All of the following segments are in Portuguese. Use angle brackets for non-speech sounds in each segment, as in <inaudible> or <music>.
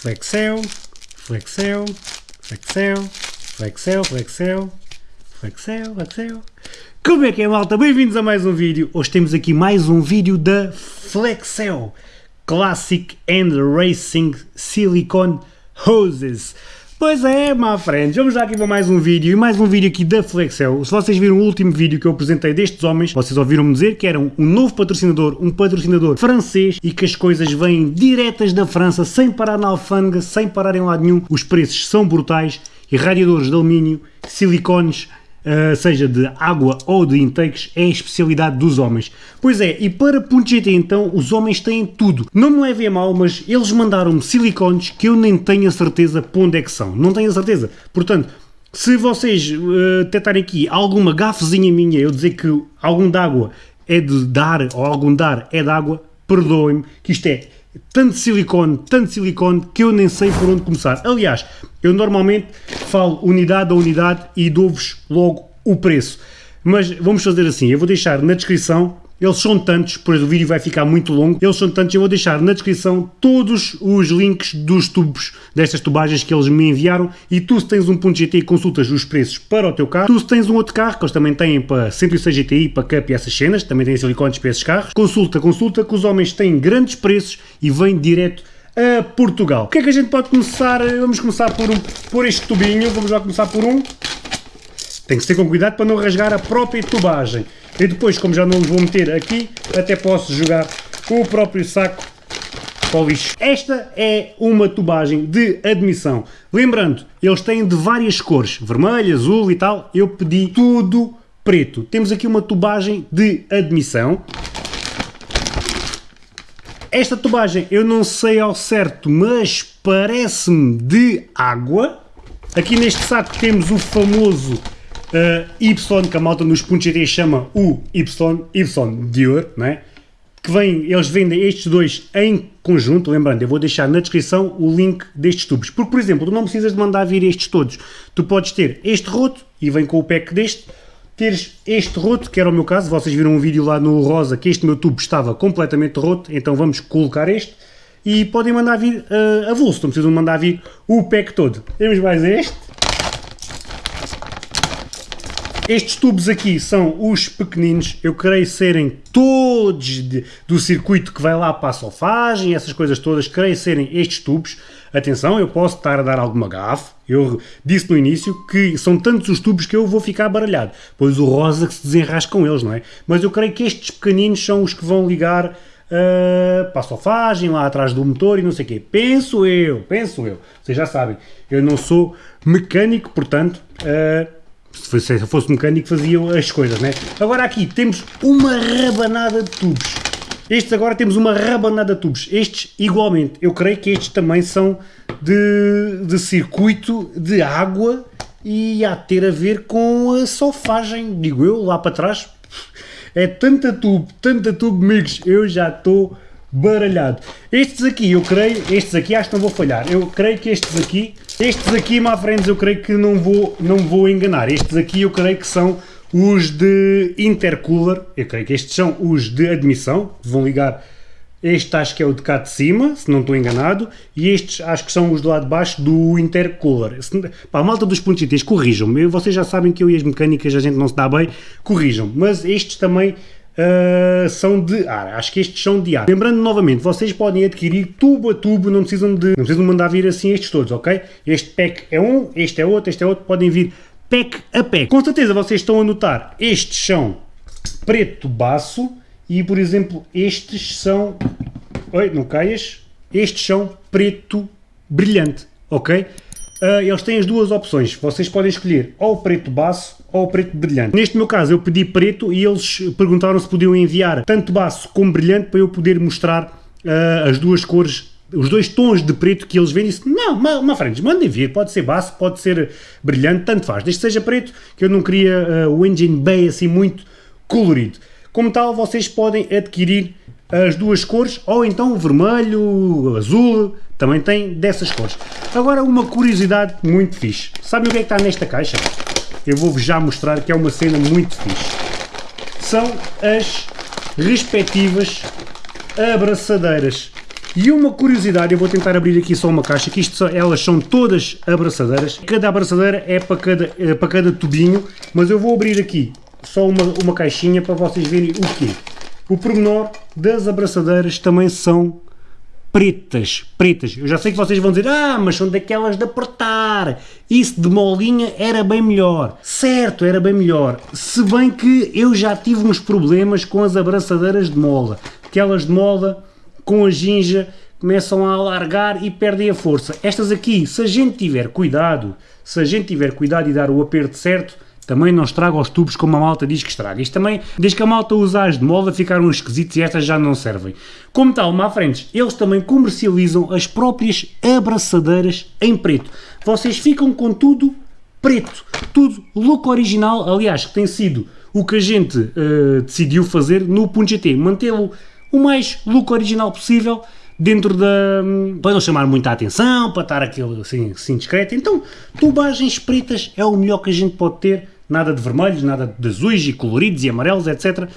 flexel, flexel, flexel, flexel, flexel, flexel, flexel. Como é que é malta? Bem-vindos a mais um vídeo. Hoje temos aqui mais um vídeo da Flexel Classic and Racing Silicone Hoses. Pois é, my friends, vamos já aqui para mais um vídeo e mais um vídeo aqui da Flexel. Se vocês viram o último vídeo que eu apresentei destes homens, vocês ouviram-me dizer que eram um novo patrocinador, um patrocinador francês e que as coisas vêm diretas da França, sem parar na alfândega, sem parar em lado nenhum. Os preços são brutais e radiadores de alumínio, silicones, Uh, seja de água ou de intakes, é a especialidade dos homens. Pois é, e para GT então, os homens têm tudo. Não me levem a mal, mas eles mandaram-me silicones que eu nem tenho a certeza para onde é que são. Não tenho a certeza. Portanto, se vocês uh, tentarem aqui alguma gafezinha minha, eu dizer que algum de água é de dar, ou algum dar é de água, perdoem-me, que isto é tanto silicone, tanto silicone, que eu nem sei por onde começar. Aliás, eu normalmente falo unidade a unidade e dou-vos logo o preço. Mas vamos fazer assim, eu vou deixar na descrição eles são tantos, pois o vídeo vai ficar muito longo, eles são tantos, eu vou deixar na descrição todos os links dos tubos, destas tubagens que eles me enviaram e tu se tens um ponto GTI consultas os preços para o teu carro, tu se tens um outro carro, que eles também têm para 106 GTI, para Cup e essas cenas, também têm silicones para esses carros, consulta, consulta, que os homens têm grandes preços e vêm direto a Portugal. O que é que a gente pode começar? Vamos começar por, um, por este tubinho, vamos já começar por um. Tem que ser com cuidado para não rasgar a própria tubagem. E depois, como já não os vou meter aqui, até posso jogar o próprio saco para o lixo. Esta é uma tubagem de admissão. Lembrando, eles têm de várias cores, vermelho, azul e tal. Eu pedi tudo preto. Temos aqui uma tubagem de admissão. Esta tubagem eu não sei ao certo, mas parece-me de água. Aqui neste saco temos o famoso uh, Y, que a malta nos pontos GT chama o Y, Y Dior, não é? Que vem, eles vendem estes dois em conjunto, lembrando, eu vou deixar na descrição o link destes tubos, porque por exemplo, tu não precisas de mandar vir estes todos, tu podes ter este roto, e vem com o pack deste, teres este roto, que era o meu caso, vocês viram um vídeo lá no rosa que este meu tubo estava completamente roto, então vamos colocar este, e podem mandar vir uh, a vulso, não precisam mandar vir o pack todo. Temos mais este, estes tubos aqui são os pequeninos, eu creio serem todos de, do circuito que vai lá para a solfagem, essas coisas todas, creio serem estes tubos. Atenção, eu posso estar a dar alguma gafe, eu disse no início que são tantos os tubos que eu vou ficar baralhado, pois o rosa que se desenrasca com eles, não é? Mas eu creio que estes pequeninos são os que vão ligar uh, para a solfagem, lá atrás do motor e não sei o quê. Penso eu, penso eu. Vocês já sabem, eu não sou mecânico, portanto... Uh, se fosse mecânico fazia as coisas, né? Agora aqui temos uma rabanada de tubos. Estes agora temos uma rabanada de tubos. Estes igualmente, eu creio que estes também são de, de circuito de água e há de ter a ver com a solfagem, digo eu, lá para trás. É tanta tubo, tanta tubo, amigos, eu já estou baralhado. Estes aqui, eu creio, estes aqui acho que não vou falhar, eu creio que estes aqui, estes aqui, my friends, eu creio que não vou, não vou enganar, estes aqui eu creio que são os de intercooler, eu creio que estes são os de admissão, vão ligar, este acho que é o de cá de cima, se não estou enganado, e estes acho que são os do lado de baixo do intercooler. Se, pá, a malta dos pontos corrijam-me, vocês já sabem que eu e as mecânicas a gente não se dá bem, corrijam-me, mas estes também Uh, são de ar. Acho que estes são de ar. Lembrando novamente, vocês podem adquirir tubo a tubo, não precisam de não precisam mandar vir assim estes todos, ok? Este pack é um, este é outro, este é outro, podem vir pack a pack. Com certeza vocês estão a notar, estes são preto baço e, por exemplo, estes são... Oi, não caias? Estes são preto brilhante, ok? Uh, eles têm as duas opções, vocês podem escolher ou o preto baço ou preto brilhante. Neste meu caso eu pedi preto e eles perguntaram se podiam enviar tanto baço como brilhante para eu poder mostrar uh, as duas cores, os dois tons de preto que eles vendem. Não, uma frente, mandem vir, pode ser baço, pode ser brilhante, tanto faz, desde que seja preto, que eu não queria uh, o engine bay assim muito colorido. Como tal, vocês podem adquirir as duas cores, ou então o vermelho, o azul, também tem dessas cores. Agora uma curiosidade muito fixe. Sabem o que é que está nesta caixa? Eu vou-vos já mostrar que é uma cena muito fixe. São as respectivas abraçadeiras. E uma curiosidade, eu vou tentar abrir aqui só uma caixa, que isto, elas são todas abraçadeiras. Cada abraçadeira é para cada, é para cada tubinho, mas eu vou abrir aqui só uma, uma caixinha para vocês verem o quê. O pormenor das abraçadeiras também são pretas, pretas. Eu já sei que vocês vão dizer, ah, mas são daquelas de apertar. Isso de molinha era bem melhor. Certo, era bem melhor. Se bem que eu já tive uns problemas com as abraçadeiras de mola. Aquelas de mola com a ginja começam a alargar e perdem a força. Estas aqui, se a gente tiver cuidado, se a gente tiver cuidado e dar o aperto certo, também não estraga os tubos como a malta diz que estraga. Isto também, desde que a malta usa as de molda, ficaram esquisitos e estas já não servem. Como tal, má frentes, eles também comercializam as próprias abraçadeiras em preto. Vocês ficam com tudo preto, tudo look original, aliás, que tem sido o que a gente uh, decidiu fazer no .gt, mantê-lo o mais look original possível, dentro da... para não chamar muita atenção, para estar aquilo assim, assim discreto. Então, tubagens pretas é o melhor que a gente pode ter nada de vermelhos, nada de azuis e coloridos e amarelos, etc.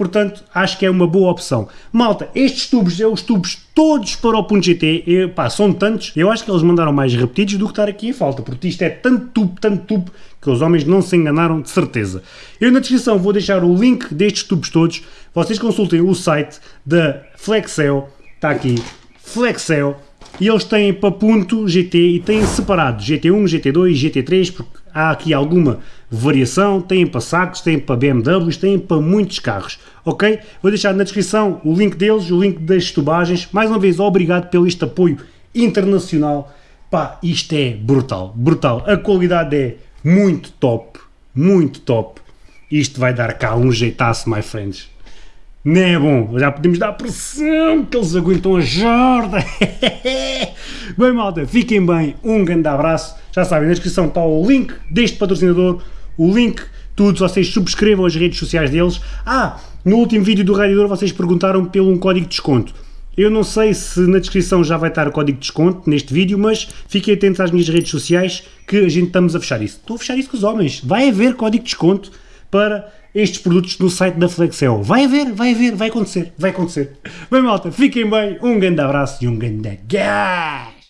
Portanto, acho que é uma boa opção. Malta, estes tubos, é os tubos todos para o Punto GT, pá, são tantos, eu acho que eles mandaram mais repetidos do que estar aqui em falta, porque isto é tanto tubo, tanto tubo, que os homens não se enganaram de certeza. Eu na descrição vou deixar o link destes tubos todos, vocês consultem o site da Flexel, está aqui, Flexel, e eles têm para ponto GT e têm separado GT1, GT2, GT3, porque há aqui alguma variação, têm para sacos, têm para BMWs, têm para muitos carros, ok? Vou deixar na descrição o link deles, o link das tubagens, mais uma vez obrigado pelo este apoio internacional, pá, isto é brutal, brutal, a qualidade é muito top, muito top, isto vai dar cá um jeitaço, my friends. Não é bom, já podemos dar pressão que eles aguentam a jorda. <laughs> bem malta, fiquem bem, um grande abraço. Já sabem, na descrição está o link deste patrocinador, o link, tudo, vocês subscrevam as redes sociais deles. Ah, no último vídeo do Radiador vocês perguntaram pelo um código de desconto. Eu não sei se na descrição já vai estar o código de desconto neste vídeo, mas fiquem atentos às minhas redes sociais que a gente estamos a fechar isso. Estou a fechar isso com os homens. Vai haver código de desconto para estes produtos no site da Flexel. Vai haver, vai haver, vai acontecer, vai acontecer. Bem malta, fiquem bem, um grande abraço e um grande gás!